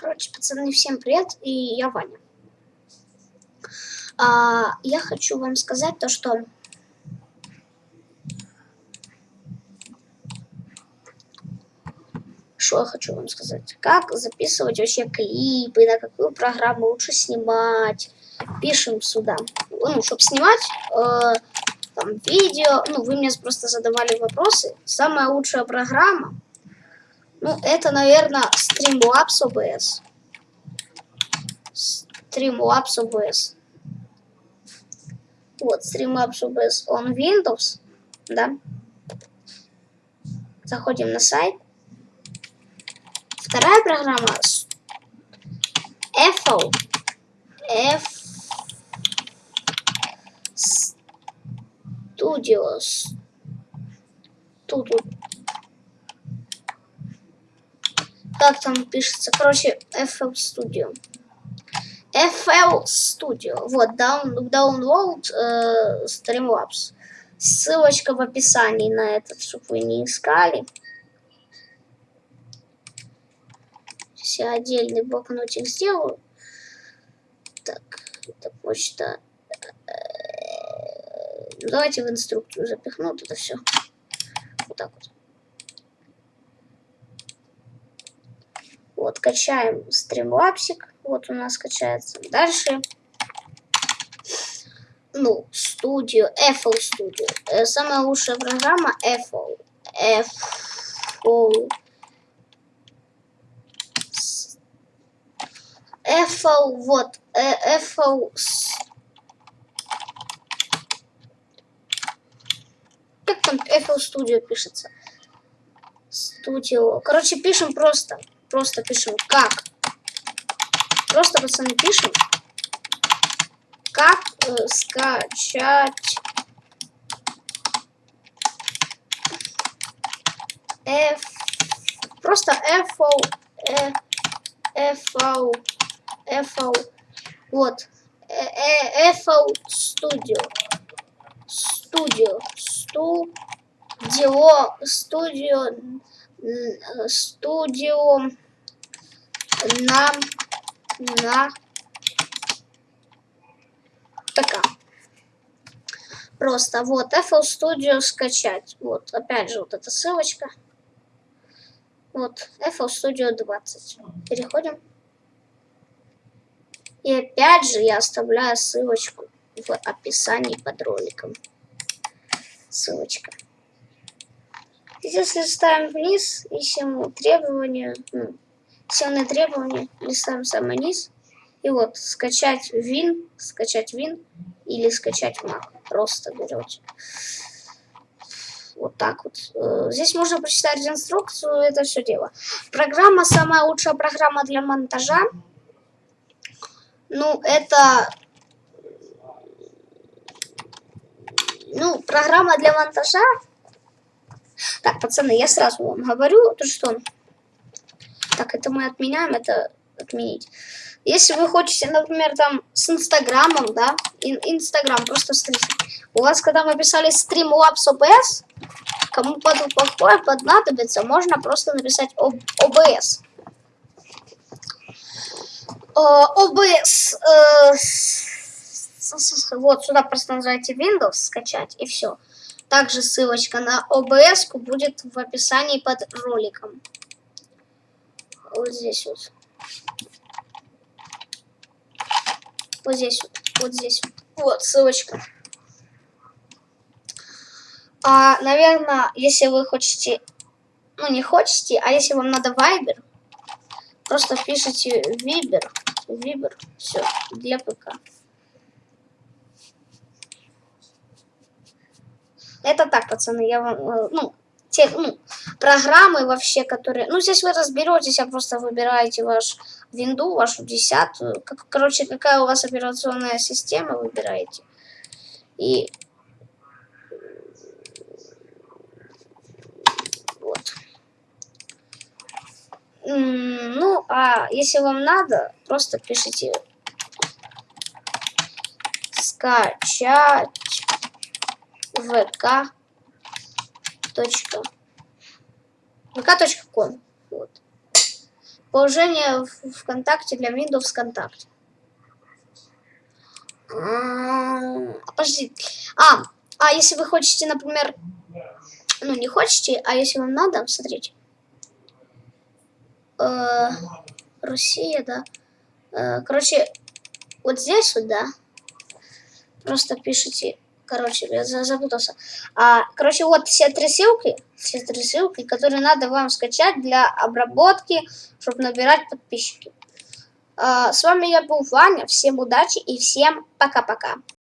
Короче, пацаны, всем привет, и я Ваня. А, я хочу вам сказать то, что... Что я хочу вам сказать? Как записывать вообще клипы, на какую программу лучше снимать. Пишем сюда. Ну, чтобы снимать э, там видео, ну, вы мне просто задавали вопросы. Самая лучшая программа ну, это, наверное, Streamlabs OBS. Streamlabs OBS. Вот, Streamlabs OBS on Windows, да. Заходим на сайт. Вторая программа FO. F Studios. Тут, тут как там пишется, короче, FL Studio. FL Studio. Вот, down, download э, Streamlabs. Ссылочка в описании на этот, чтобы вы не искали. Сейчас я отдельный блокнотик сделаю. Так, это почта. Давайте в инструкцию запихну это все. Вот так вот. Вот, качаем стримлапсик. Вот у нас качается. Дальше. Ну, студию, FL Studio. Э, самая лучшая программа FL. FL. FL, вот, э, FL. Как там FL Studio пишется? Студио. Короче, пишем просто. Просто пишем как. Просто, пацаны, пишем. Как э, скачать F. Просто FO. Э, FO. FO. Вот. Э, FO Studio. Studio. Студио. Студио студио на на ПК. Просто вот FL Studio скачать. Вот, опять же, вот эта ссылочка. Вот, FL Studio 20. Переходим. И опять же я оставляю ссылочку в описании под роликом. Ссылочка. Здесь листаем вниз, ищем требования, ну, сильные требования, листаем самый низ. И вот, скачать Win, скачать Win или скачать Mac. Просто берете. Вот так вот. Э, здесь можно прочитать инструкцию, это все дело. Программа, самая лучшая программа для монтажа. Ну, это... Ну, программа для монтажа так, пацаны, я сразу вам говорю, то что... Так, это мы отменяем, это отменить. Если вы хотите, например, там с Инстаграмом, да, ин Инстаграм, просто смотрите. У вас, когда вы писали Streamlabs OBS, кому под плохое поднадобится, можно просто написать OBS. OBS. Э, вот сюда просто нажимаете Windows, скачать, и все. Также ссылочка на ОБС будет в описании под роликом. Вот здесь вот. Вот здесь вот. Вот здесь вот. Вот ссылочка. А, наверное, если вы хотите, ну не хотите, а если вам надо Viber, просто пишите Viber, Viber, все, для ПК. Это так, пацаны, я вам, э, ну, те, ну, программы вообще, которые... Ну, здесь вы разберетесь, а просто выбираете ваш винду, вашу десятую. Как, короче, какая у вас операционная система, выбираете. И... Вот. Ну, а если вам надо, просто пишите скачать vk. vk.com. Вот. Положение ВКонтакте для Windows ВКонтакте. А, подожди. А, а если вы хотите, например, ну не хотите, а если вам надо, смотрите. Э, Россия, да. Э, короче, вот здесь вот, да. Просто пишите Короче, я запутался. А, короче, вот все три ссылки, все три ссылки, которые надо вам скачать для обработки, чтобы набирать подписчики. А, с вами я был Ваня. Всем удачи и всем пока-пока.